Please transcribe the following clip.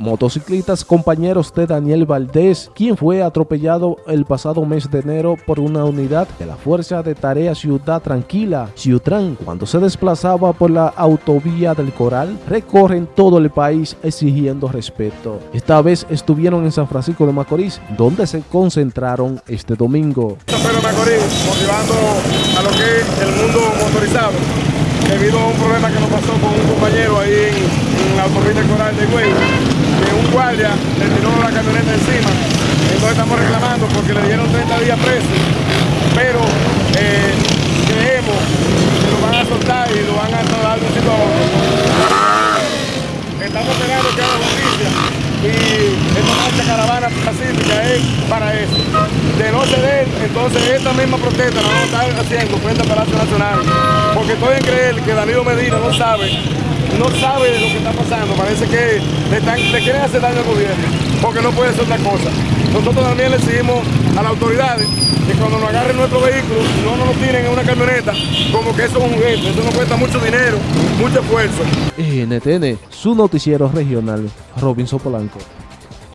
Motociclistas compañeros de Daniel Valdés, quien fue atropellado el pasado mes de enero por una unidad de la Fuerza de Tarea Ciudad Tranquila, Ciutran, cuando se desplazaba por la autovía del Coral, recorren todo el país exigiendo respeto. Esta vez estuvieron en San Francisco de Macorís, donde se concentraron este domingo. Motivando a lo que es el mundo motorizado, debido a un problema que nos pasó con un compañero ahí en, la autovía Coral de que guardia le tiró la camioneta encima. Entonces estamos reclamando porque le dieron 30 días preso, pero eh, creemos que lo van a soltar y lo van a dar de un sitio a otro. Estamos esperando que haga justicia y esta caravana pacífica es para eso. De no ceder, entonces esta misma protesta la vamos a estar haciendo frente al Palacio Nacional, porque estoy en creer que Danilo Medina no sabe no sabe lo que está pasando, parece que le, quieren hacer daño al gobierno, porque no puede ser otra cosa. Nosotros también le decimos a las autoridades que cuando nos agarren nuestro vehículo, no nos lo tiren en una camioneta, como que eso es un juguete, eso nos cuesta mucho dinero, mucho esfuerzo. NTN, su noticiero regional, Robinson Polanco.